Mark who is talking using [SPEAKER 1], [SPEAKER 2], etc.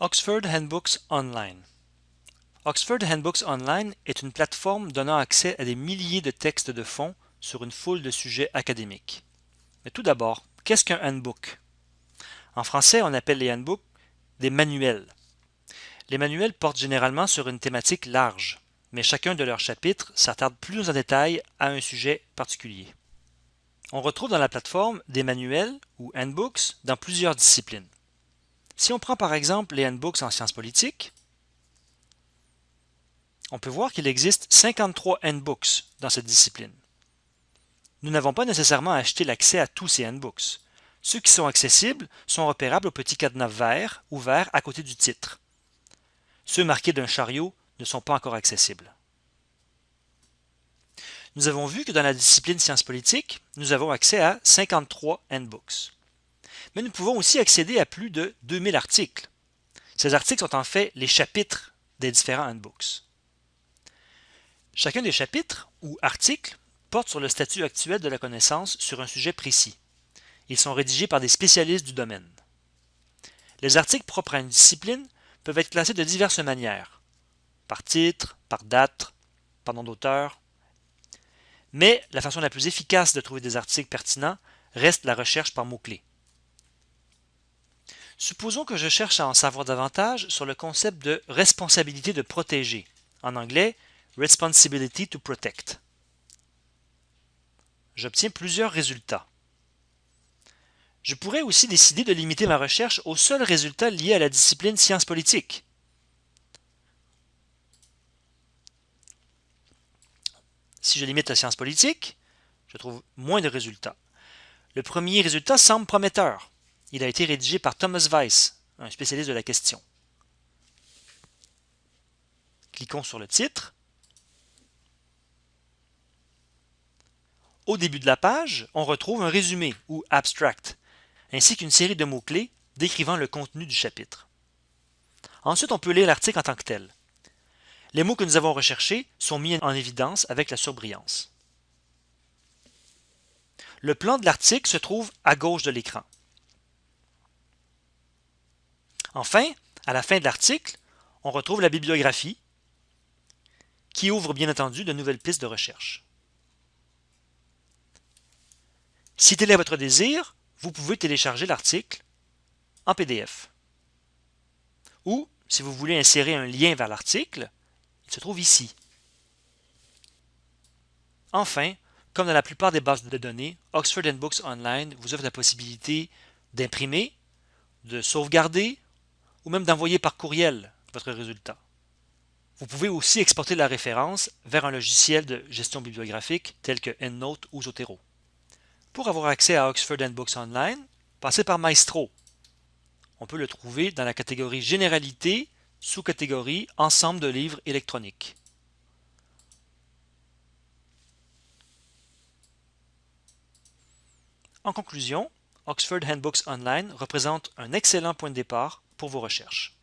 [SPEAKER 1] Oxford Handbooks Online Oxford Handbooks Online est une plateforme donnant accès à des milliers de textes de fond sur une foule de sujets académiques. Mais tout d'abord, qu'est-ce qu'un handbook? En français, on appelle les handbooks des manuels. Les manuels portent généralement sur une thématique large, mais chacun de leurs chapitres s'attarde plus en détail à un sujet particulier. On retrouve dans la plateforme des manuels ou handbooks dans plusieurs disciplines. Si on prend par exemple les handbooks en sciences politiques, on peut voir qu'il existe 53 handbooks dans cette discipline. Nous n'avons pas nécessairement acheté l'accès à tous ces handbooks. Ceux qui sont accessibles sont repérables au petit cadenas vert ouvert à côté du titre. Ceux marqués d'un chariot ne sont pas encore accessibles. Nous avons vu que dans la discipline sciences politiques, nous avons accès à 53 handbooks mais nous pouvons aussi accéder à plus de 2000 articles. Ces articles sont en fait les chapitres des différents handbooks. Chacun des chapitres ou articles porte sur le statut actuel de la connaissance sur un sujet précis. Ils sont rédigés par des spécialistes du domaine. Les articles propres à une discipline peuvent être classés de diverses manières, par titre, par date, par nom d'auteur. Mais la façon la plus efficace de trouver des articles pertinents reste la recherche par mots-clés. Supposons que je cherche à en savoir davantage sur le concept de responsabilité de protéger, en anglais Responsibility to Protect. J'obtiens plusieurs résultats. Je pourrais aussi décider de limiter ma recherche aux seuls résultats liés à la discipline sciences politiques. Si je limite la science politique, je trouve moins de résultats. Le premier résultat semble prometteur. Il a été rédigé par Thomas Weiss, un spécialiste de la question. Cliquons sur le titre. Au début de la page, on retrouve un résumé ou abstract, ainsi qu'une série de mots-clés décrivant le contenu du chapitre. Ensuite, on peut lire l'article en tant que tel. Les mots que nous avons recherchés sont mis en évidence avec la surbrillance. Le plan de l'article se trouve à gauche de l'écran. Enfin, à la fin de l'article, on retrouve la bibliographie qui ouvre bien entendu de nouvelles pistes de recherche. Si tel est votre désir, vous pouvez télécharger l'article en PDF. Ou, si vous voulez insérer un lien vers l'article, il se trouve ici. Enfin, comme dans la plupart des bases de données, Oxford Books Online vous offre la possibilité d'imprimer, de sauvegarder ou même d'envoyer par courriel votre résultat. Vous pouvez aussi exporter la référence vers un logiciel de gestion bibliographique tel que EndNote ou Zotero. Pour avoir accès à Oxford Books Online, passez par Maestro. On peut le trouver dans la catégorie Généralité, sous-catégorie Ensemble de livres électroniques. En conclusion, Oxford Handbooks Online représente un excellent point de départ pour vos recherches.